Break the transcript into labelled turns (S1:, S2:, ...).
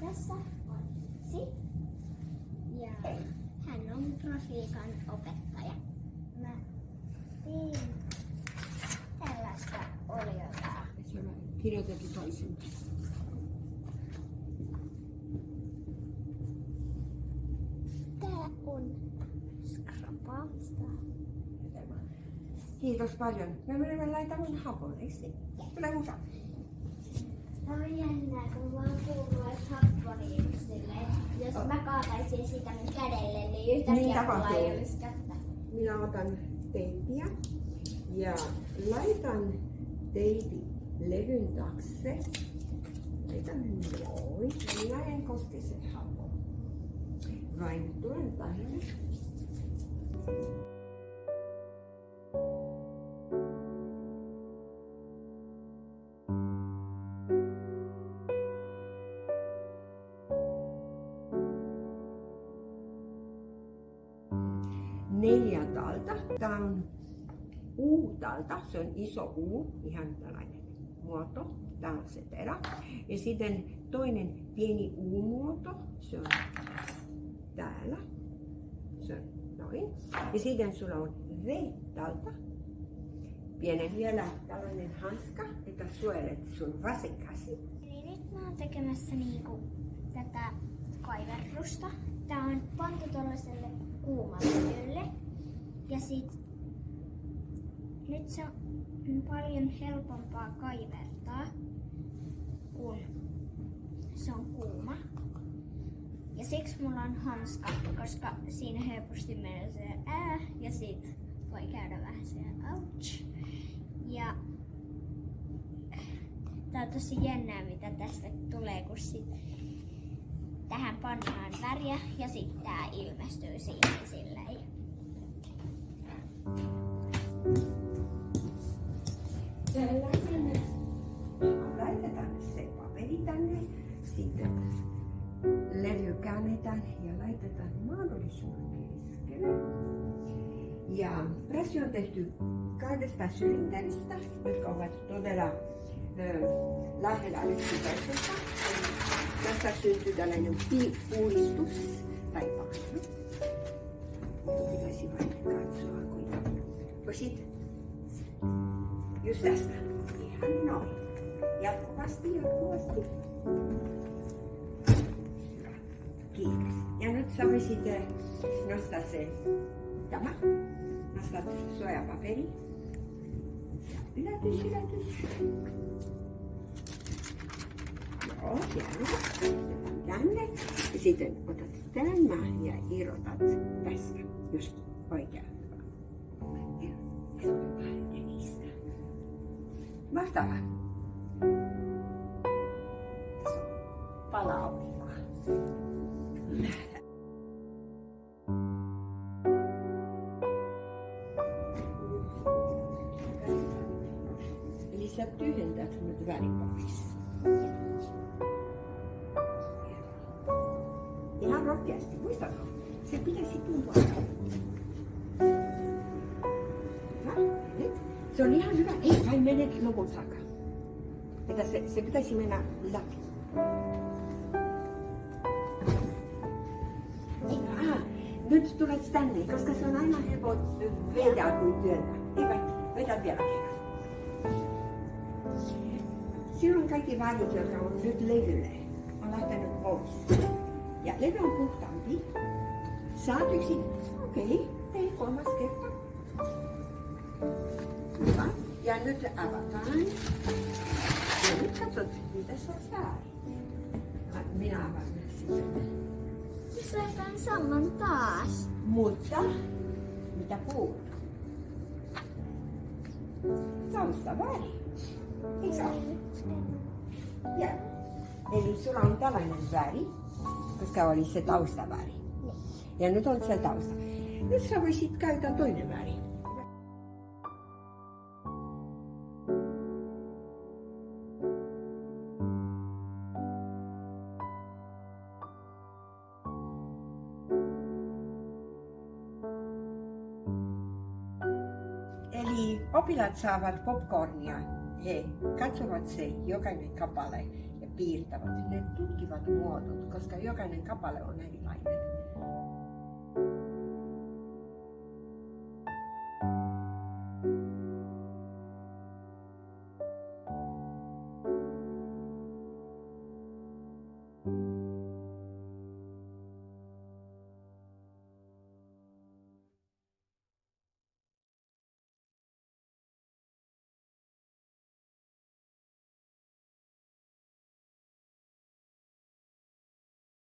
S1: Tässä on Itsi. Ja hän on grafiikan opettaja. Mä tein tällaista oliota.
S2: Siellä kirjoitettu toisin.
S1: Tää on skrapaamista.
S2: Kiitos paljon. Me menemme laitamaan hapon, eikö niin? Tule mukaan.
S1: Jos mä kaataisin sitä mun kädelle, niin
S2: Niin
S1: yhtäkkiä mulla
S2: tapahtuu.
S1: ei olisi kättä.
S2: Minä otan teippiä ja laitan teipi levyn taakse. Laitan noin. Minä en koske se hapon. Vain tulen tänne. Neljätalta. Tämä on U-talta, se on iso U, ihan tällainen muoto. Tämä on se terä. Ja sitten toinen pieni U-muoto, se on täällä. Se on noin. Ja sitten sulla on V-talta. Pienen vielä tällainen hanska, että suojelet sun vasen käsi.
S1: Eli nyt mä oon tekemässä niinku tätä kaiverrusta. Tää on pantu tuollaiselle kuumalle. Ja sit nyt se on paljon helpompaa kaivertaa, kun se on kuuma. Ja siksi mulla on hanska, koska siinä helposti menee se ää ja sit voi käydä vähän se ouch. Ja Tää on tosi jännää, mitä tästä tulee, kun sit tähän pannaan väriä ja sitten tää ilmestyy siihen silleen.
S2: Laitetaan ja laitetaan. Ja pressi on tehty kahdesta sylinteristä, jotka ovat todella lähellä yksi toisesta. Tässä syntyy tällainen pi-uudistus tai paksu. Sitten Just tästä. Ihan noin. Jatkuvasti, jatkuvasti. Hyvä. Kiitos. Ja nyt voisit eh, nostaa se tämä. Nostat suojapaperi. Ja Yllätys, yllätys. Joo, hienoa. Tänne. Ja sitten otat tämän ja irrotat tästä. Just oikein. Mahtavaa. Tässä on. Eli sä tyhjentät nyt väripapissa. Rohkeasti, muistatko? Se. Hyvä, nyt. Se on ihan hyvä. Ei vain mene lopun saakka. Se, se pitäisi mennä läpi. Nyt tulet tänne, koska se on aina helppo vetää kuin työntää. Eipä, vedä vielä kerran. Silloin kaikki värit, jotka on nyt levylle, on lähtenyt pois. Ja levy on puhtaampi. Saat yksin. Okei, okay. ei kolmas kerta. Hyvä. Ja nyt avataan. Ja nyt katsot, mitä se on väärin. Ah, Minä avaan sitten.
S1: Missä tämän saman taas?
S2: Mutta, mitä puhut? Tausta väri. Eikö se ole? Ja. Eli sulla on tällainen väri, koska oli se taustaväri. Ja nyt on se tausta. Nyt sä voisit käyttää toinen väri. Eli oppilaat saavat popcornia. He katsovat se jokainen kappale piirtävät, ne tutkivat muodot, koska jokainen kapale on erilainen.